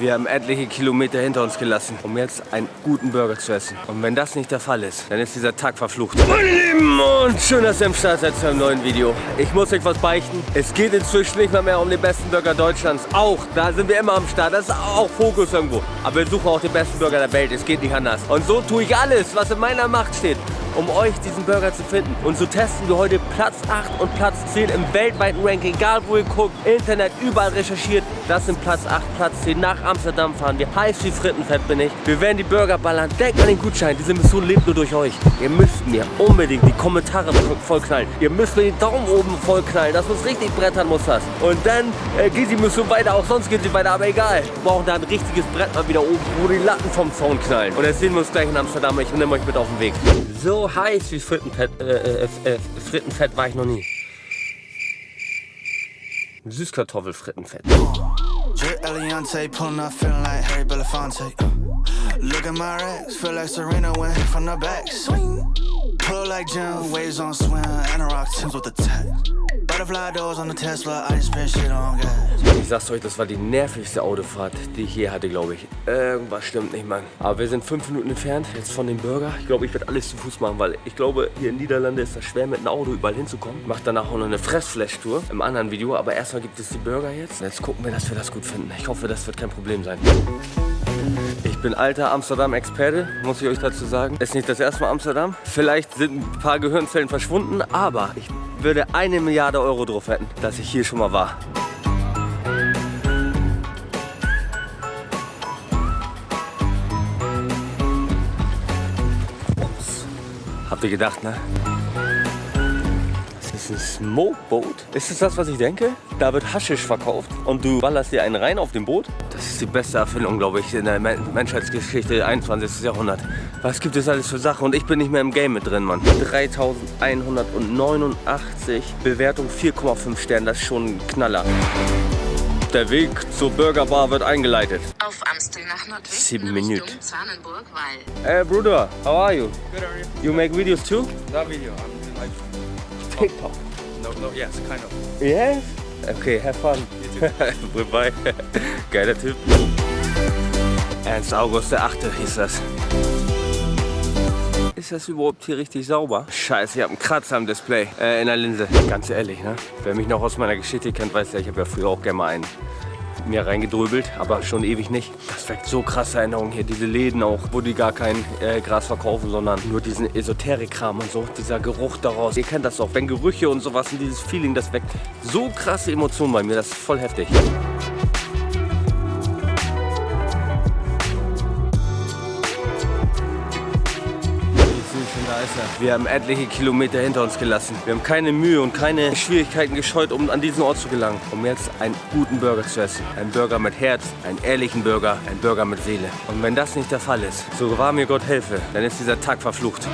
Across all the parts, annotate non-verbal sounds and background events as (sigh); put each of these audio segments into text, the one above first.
Wir haben etliche Kilometer hinter uns gelassen, um jetzt einen guten Burger zu essen. Und wenn das nicht der Fall ist, dann ist dieser Tag verflucht. Meine Lieben, und schön, dass ihr am Start seid zu einem neuen Video. Ich muss euch was beichten. Es geht inzwischen nicht mehr, mehr um den besten Burger Deutschlands. Auch, da sind wir immer am Start. Das ist auch Fokus irgendwo. Aber wir suchen auch den besten Burger der Welt. Es geht nicht anders. Und so tue ich alles, was in meiner Macht steht, um euch diesen Burger zu finden. Und so testen wir heute Platz 8 und Platz 10 im weltweiten Ranking. Egal wo ihr guckt, Internet, überall recherchiert. Das sind Platz 8, Platz 10. Nach Amsterdam fahren wir. Heiß wie Frittenfett bin ich. Wir werden die Burger ballern. Denkt an den Gutschein. Diese Mission lebt nur durch euch. Ihr müsst mir unbedingt die Kommentare vollknallen. Ihr müsst mir den Daumen oben vollknallen. Das muss richtig brettern, muss das. Und dann äh, geht die Mission weiter. Auch sonst geht sie weiter. Aber egal. Wir brauchen da ein richtiges Brett mal wieder oben, wo die Latten vom Zaun knallen. Und jetzt sehen wir uns gleich in Amsterdam. Ich nehme euch mit auf den Weg. So heiß wie Frittenfett, äh, äh, äh, Frittenfett war ich noch nie. Süßkartoffelfrittenfett. Look at my racks, feel like Serena went from the back. Swing. Pull like Jim, waves on swim, and a rock Tims with the tech. Ich sag's euch, das war die nervigste Autofahrt, die ich je hatte, glaube ich. Irgendwas stimmt nicht, Mann. Aber wir sind fünf Minuten entfernt jetzt von dem Burger. Ich glaube, ich werde alles zu Fuß machen, weil ich glaube, hier in Niederlande ist das schwer, mit einem Auto überall hinzukommen. Ich mache danach auch noch eine Fressflash-Tour im anderen Video. Aber erstmal gibt es die Burger jetzt. Jetzt gucken wir, dass wir das gut finden. Ich hoffe, das wird kein Problem sein. Ich bin alter Amsterdam-Experte, muss ich euch dazu sagen. Ist nicht das erste Mal Amsterdam. Vielleicht sind ein paar Gehirnzellen verschwunden, aber ich würde eine Milliarde Euro drauf wetten, dass ich hier schon mal war. Ups. Habt ihr gedacht, ne? Das ist ein Smokeboat. Ist es das, was ich denke? Da wird Haschisch verkauft und du ballerst dir einen rein auf dem Boot. Das ist die beste Erfindung, glaube ich, in der Men Menschheitsgeschichte 21. Jahrhundert. Was gibt es alles für Sachen? Und ich bin nicht mehr im Game mit drin, Mann. 3189 Bewertung 4,5 Sterne. Das ist schon ein Knaller. Der Weg zur Burgerbar wird eingeleitet. Auf Amstel nach Nordwesten Sieben Minuten. Hey, Bruder, how are you? Good, are you? You make videos too? That video, I'm doing like, TikTok. no, no, yes, kind of. Yes? Okay, have fun. (laughs) Bye. Geiler Typ. Ernst August der Achte hieß das. Ist das überhaupt hier richtig sauber? Scheiße, ich habe einen Kratzer am Display, äh, in der Linse. Ganz ehrlich, ne? Wer mich noch aus meiner Geschichte kennt, weiß ja, ich habe ja früher auch gerne mal einen mir reingedröbelt, aber schon ewig nicht. Das weckt so krasse Erinnerungen hier. Diese Läden auch, wo die gar kein äh, Gras verkaufen, sondern nur diesen Esoterik-Kram und so. Dieser Geruch daraus. Ihr kennt das auch. Wenn Gerüche und sowas und dieses Feeling, das weckt so krasse Emotionen bei mir. Das ist voll heftig. Da ist er. Wir haben etliche Kilometer hinter uns gelassen. Wir haben keine Mühe und keine Schwierigkeiten gescheut, um an diesen Ort zu gelangen. Um jetzt einen guten Burger zu essen. Ein Burger mit Herz, einen ehrlichen Burger, ein Burger mit Seele. Und wenn das nicht der Fall ist, so wahr mir Gott helfe, dann ist dieser Tag verflucht.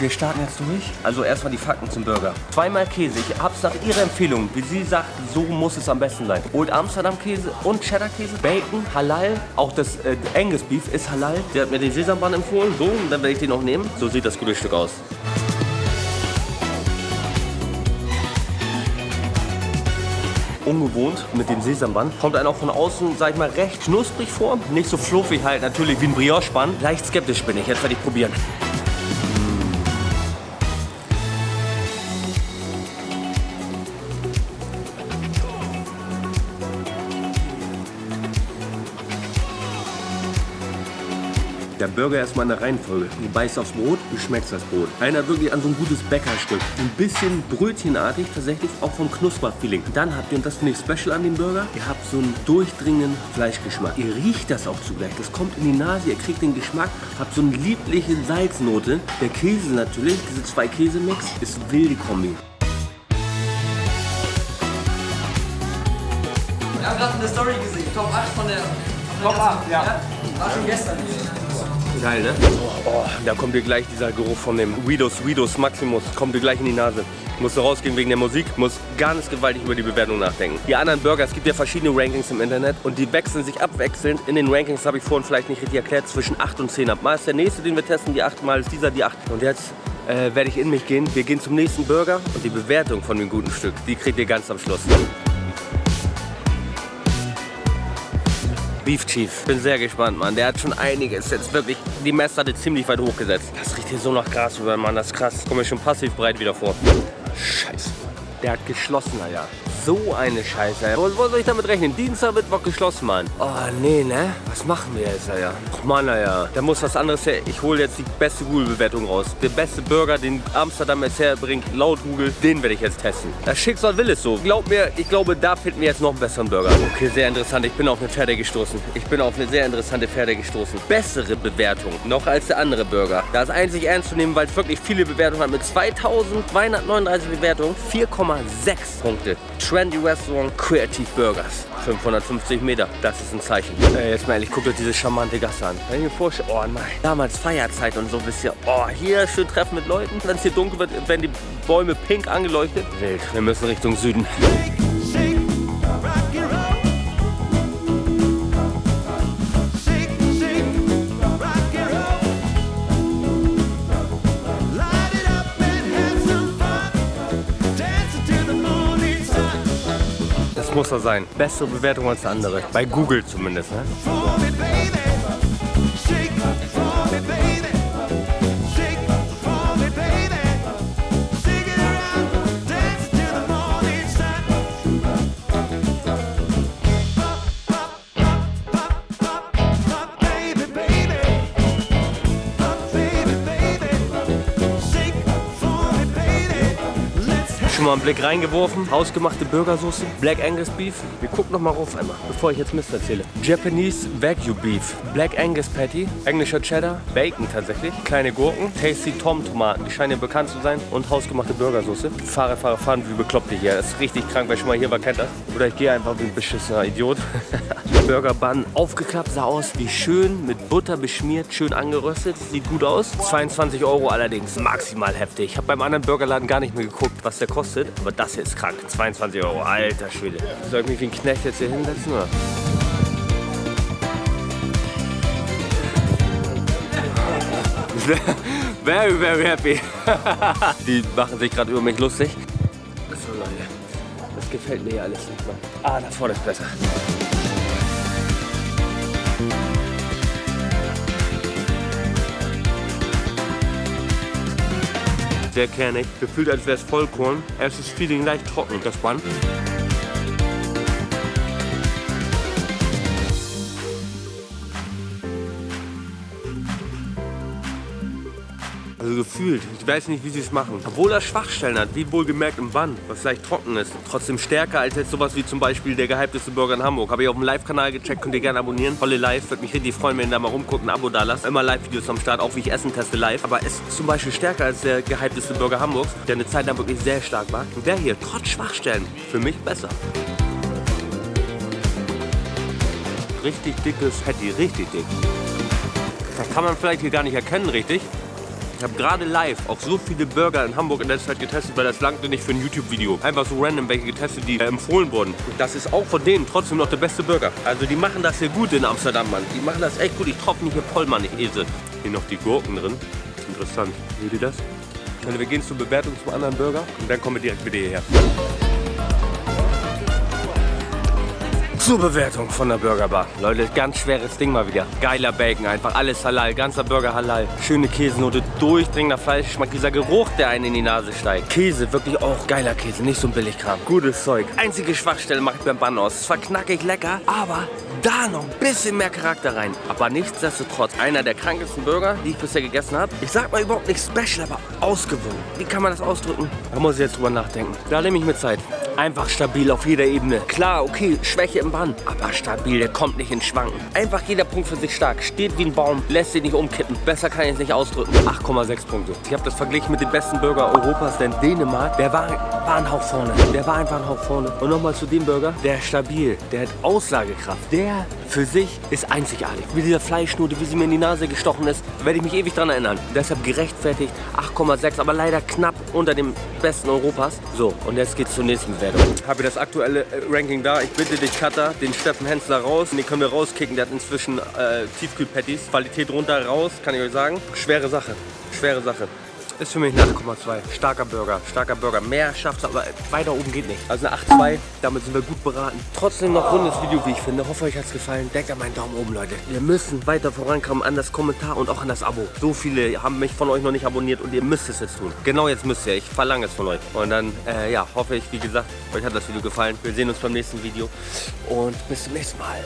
Wir starten jetzt durch. Also erstmal die Fakten zum Burger. Zweimal Käse. Ich hab's nach ihrer Empfehlung, wie sie sagt, so muss es am besten sein. Old Amsterdam Käse und Cheddar Käse, Bacon, Halal. Auch das äh, Angus Beef ist Halal. Sie hat mir den Sesambann empfohlen. So, und dann werde ich den auch nehmen. So sieht das gute Stück aus. ungewohnt mit dem Sesamband. Kommt einem auch von außen, sag ich mal, recht knusprig vor. Nicht so fluffig halt, natürlich wie ein Brioche-Band. Leicht skeptisch bin ich, jetzt werde ich probieren. Der Burger erstmal in der Reihenfolge. Du beißt aufs Brot, du schmeckst das Brot. Einer wirklich an so ein gutes Bäckerstück. Ein bisschen brötchenartig, tatsächlich auch vom Knusperfeeling. Dann habt ihr, und das finde ich special an dem Burger, ihr habt so einen durchdringenden Fleischgeschmack. Ihr riecht das auch zugleich. Das kommt in die Nase, ihr kriegt den Geschmack, habt so eine liebliche Salznote. Der Käse natürlich, diese zwei Käsemix, ist wilde Kombi. Ja, Ratten ist Story gesehen. Top 8 von der. Top 8, ja. War schon gestern. Geil, ne? Oh, da kommt dir gleich dieser Geruch von dem Weedos, Weedos Maximus, kommt dir gleich in die Nase. Musst du rausgehen wegen der Musik, muss ganz gewaltig über die Bewertung nachdenken. Die anderen Burger, es gibt ja verschiedene Rankings im Internet und die wechseln sich abwechselnd. In den Rankings habe ich vorhin vielleicht nicht richtig erklärt, zwischen 8 und 10 ab. Mal ist der nächste, den wir testen, die 8, mal ist dieser die 8. Und jetzt äh, werde ich in mich gehen. Wir gehen zum nächsten Burger und die Bewertung von dem guten Stück, die kriegt ihr ganz am Schluss. Beef Chief. Bin sehr gespannt, Mann. Der hat schon einiges. Jetzt wirklich die Messlatte ziemlich weit hochgesetzt. Das riecht hier so nach Gras über, Mann. Das ist krass. Komme mir schon passiv breit wieder vor. Scheiße. Der hat geschlossen, Alter. So eine Scheiße. Wo, wo soll ich damit rechnen? Dienstag, Mittwoch geschlossen, Mann. Oh, nee, ne? Was machen wir jetzt, Alter? Och, Mann, Alter. Da muss was anderes her. Ich hole jetzt die beste Google-Bewertung raus. Der beste Burger, den Amsterdam jetzt herbringt, laut Google, den werde ich jetzt testen. Das Schicksal will es so. Glaub mir, ich glaube, da finden wir jetzt noch einen besseren Burger. Okay, sehr interessant. Ich bin auf eine Pferde gestoßen. Ich bin auf eine sehr interessante Pferde gestoßen. Bessere Bewertung noch als der andere Burger. Da ist einzig ernst zu nehmen, weil es wirklich viele Bewertungen hat. Mit 2239 Bewertungen 4,6 Punkte. Trendy Restaurant Creative Burgers. 550 Meter, das ist ein Zeichen. Äh, jetzt mal ehrlich, guckt euch diese charmante Gasse an. Wenn ich mir vorstelle, oh nein, damals Feierzeit und so, wisst ihr, oh, hier schön treffen mit Leuten. Wenn es hier dunkel wird, werden die Bäume pink angeleuchtet. Wild, wir müssen Richtung Süden. Muss er sein. Bessere Bewertung als der andere. Bei Google zumindest, ne? Schon mal einen Blick reingeworfen. Hausgemachte Burgersoße. Black Angus Beef. Wir gucken noch mal rauf einmal, bevor ich jetzt Mist erzähle. Japanese Wagyu Beef. Black Angus Patty. Englischer Cheddar. Bacon tatsächlich. Kleine Gurken. Tasty Tom Tomaten. Die scheinen bekannt zu sein. Und hausgemachte Burgersoße. Fahrer, Fahrer, fahren wie bekloppt hier. Das ist richtig krank. Wer schon mal hier war, kennt das. Oder ich gehe einfach wie ein beschissener Idiot. (laughs) Burger Bun aufgeklappt. Sah aus wie schön. Mit Butter beschmiert. Schön angeröstet. Sieht gut aus. 22 Euro allerdings. Maximal heftig. Ich habe beim anderen Burgerladen gar nicht mehr geguckt, was der kostet. Aber das hier ist krank. 22 Euro. Alter Schwede. Soll ich mich wie ein Knecht jetzt hier hinsetzen? Oder? (laughs) Very, very happy. (laughs) Die machen sich gerade über mich lustig. So Leute, das gefällt mir hier alles nicht mehr. Ah, da vorne ist besser. Sehr kernig, gefühlt als wäre es Vollkorn. Erstes Feeling leicht trocken, das Band. Gefühlt. Ich weiß nicht, wie sie es machen. Obwohl er Schwachstellen hat, wie wohlgemerkt im Bann, was leicht trocken ist. Trotzdem stärker als jetzt sowas wie zum Beispiel der gehypteste Burger in Hamburg. Habe ich auf dem Live-Kanal gecheckt, könnt ihr gerne abonnieren. Tolle Live, würde mich richtig freuen, wenn ihr da mal rumguckt, ein Abo da lasst. Immer Live-Videos am Start, auch wie ich Essen teste live. Aber es ist zum Beispiel stärker als der gehypteste Burger Hamburgs, der eine Zeit lang wirklich sehr stark war. Und der hier, trotz Schwachstellen, für mich besser. Richtig dickes Patty, richtig dick. Das kann man vielleicht hier gar nicht erkennen, richtig. Ich habe gerade live auch so viele Burger in Hamburg in letzter Zeit getestet, weil das langte nicht für ein YouTube-Video. Einfach so random welche getestet, die äh, empfohlen wurden. Und das ist auch von denen trotzdem noch der beste Burger. Also die machen das hier gut in Amsterdam, Mann. Die machen das echt gut. Ich tropfe nicht hier voll, Mann, ich Esel. Hier noch die Gurken drin. Interessant. Seht ihr das? Also wir gehen zur Bewertung zum anderen Burger und dann kommen wir direkt wieder hierher. Zur Bewertung von der Burgerbar. Leute, ganz schweres Ding mal wieder. Geiler Bacon, einfach alles halal, ganzer Burger halal. Schöne Käsenote, durchdringender Fleischgeschmack, dieser Geruch, der einen in die Nase steigt. Käse, wirklich auch geiler Käse, nicht so ein Billigkram. Gutes Zeug. Einzige Schwachstelle mache ich beim Bann aus. Zwar knackig lecker, aber da noch ein bisschen mehr Charakter rein. Aber nichtsdestotrotz, einer der krankesten Burger, die ich bisher gegessen habe. Ich sag mal überhaupt nicht special, aber ausgewogen. Wie kann man das ausdrücken? Da muss ich jetzt drüber nachdenken. Da nehme ich mir Zeit. Einfach stabil auf jeder Ebene. Klar, okay, Schwäche im Bann, aber stabil, der kommt nicht ins Schwanken. Einfach jeder Punkt für sich stark. Steht wie ein Baum, lässt sich nicht umkippen. Besser kann ich es nicht ausdrücken. 8,6 Punkte. Ich habe das verglichen mit dem besten Burger Europas, denn Dänemark, der war, war ein Hauch vorne. Der war einfach ein Hauch vorne. Und nochmal zu dem Burger, der ist stabil, der hat Aussagekraft. Der für sich ist einzigartig. Wie dieser Fleischnote, wie sie mir in die Nase gestochen ist, werde ich mich ewig dran erinnern. Deshalb gerechtfertigt 8,6, aber leider knapp unter dem besten Europas. So, und jetzt geht's zur nächsten Bewertung. Habe das aktuelle äh, Ranking da. Ich bitte dich, Cutter, den Steffen Hensler raus. Den können wir rauskicken. Der hat inzwischen äh, Tiefkühlpatties. Qualität runter, raus, kann ich euch sagen. Schwere Sache. Schwere Sache. Ist für mich eine 8,2. Starker Burger, starker Burger. Mehr schafft aber weiter oben geht nicht. Also eine 8,2, damit sind wir gut beraten. Trotzdem noch rundes Video, wie ich finde. Hoffe, euch hat es gefallen. Denkt an meinen Daumen oben, Leute. Wir müssen weiter vorankommen an das Kommentar und auch an das Abo. So viele haben mich von euch noch nicht abonniert und ihr müsst es jetzt tun. Genau jetzt müsst ihr. Ich verlange es von euch. Und dann, äh, ja, hoffe ich, wie gesagt, euch hat das Video gefallen. Wir sehen uns beim nächsten Video und bis zum nächsten Mal.